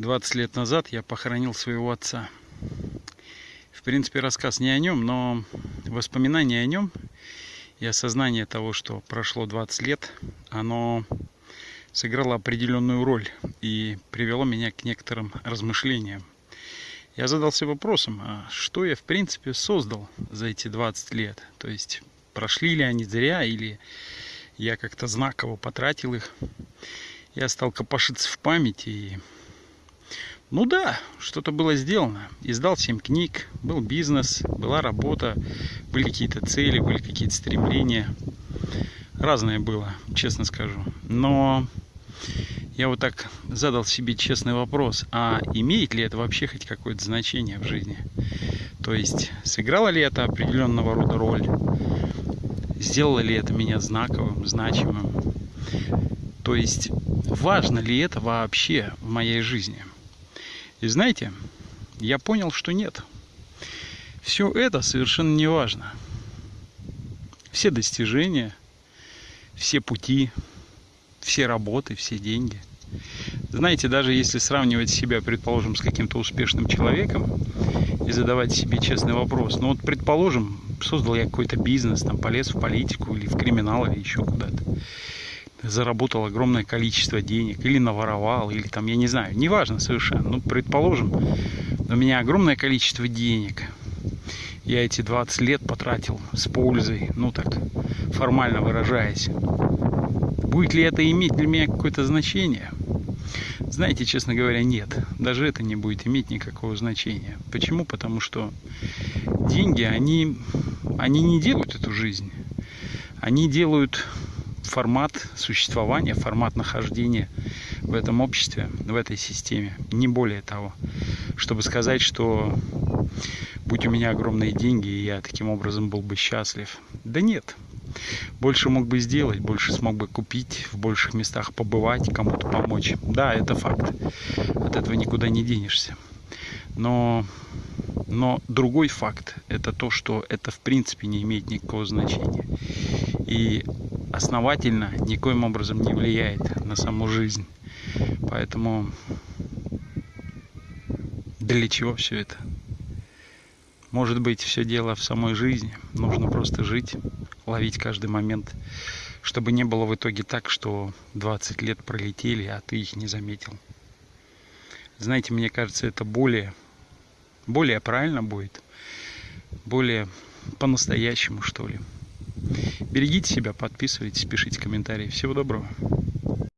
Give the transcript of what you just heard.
20 лет назад я похоронил своего отца. В принципе, рассказ не о нем, но воспоминания о нем и осознание того, что прошло 20 лет, оно сыграло определенную роль и привело меня к некоторым размышлениям. Я задался вопросом, а что я в принципе создал за эти 20 лет? То есть прошли ли они зря или я как-то знаково потратил их? Я стал копошиться в памяти и ну да, что-то было сделано. Издал 7 книг, был бизнес, была работа, были какие-то цели, были какие-то стремления. Разное было, честно скажу. Но я вот так задал себе честный вопрос, а имеет ли это вообще хоть какое-то значение в жизни? То есть, сыграло ли это определенного рода роль? Сделало ли это меня знаковым, значимым? То есть, важно ли это вообще в моей жизни? И знаете, я понял, что нет. Все это совершенно не важно. Все достижения, все пути, все работы, все деньги. Знаете, даже если сравнивать себя, предположим, с каким-то успешным человеком и задавать себе честный вопрос, ну вот, предположим, создал я какой-то бизнес, там полез в политику или в криминал или еще куда-то заработал огромное количество денег, или наворовал, или там, я не знаю, неважно совершенно. Ну, предположим, у меня огромное количество денег. Я эти 20 лет потратил с пользой, ну так, формально выражаясь. Будет ли это иметь для меня какое-то значение? Знаете, честно говоря, нет. Даже это не будет иметь никакого значения. Почему? Потому что деньги, они, они не делают эту жизнь. Они делают формат существования, формат нахождения в этом обществе, в этой системе. Не более того. Чтобы сказать, что будь у меня огромные деньги, и я таким образом был бы счастлив. Да нет. Больше мог бы сделать, больше смог бы купить, в больших местах побывать, кому-то помочь. Да, это факт. От этого никуда не денешься. Но, но другой факт – это то, что это в принципе не имеет никакого значения. И основательно никоим образом не влияет на саму жизнь. Поэтому для чего все это? Может быть, все дело в самой жизни. Нужно просто жить, ловить каждый момент, чтобы не было в итоге так, что 20 лет пролетели, а ты их не заметил. Знаете, мне кажется, это более, более правильно будет, более по-настоящему, что ли. Берегите себя, подписывайтесь, пишите комментарии. Всего доброго.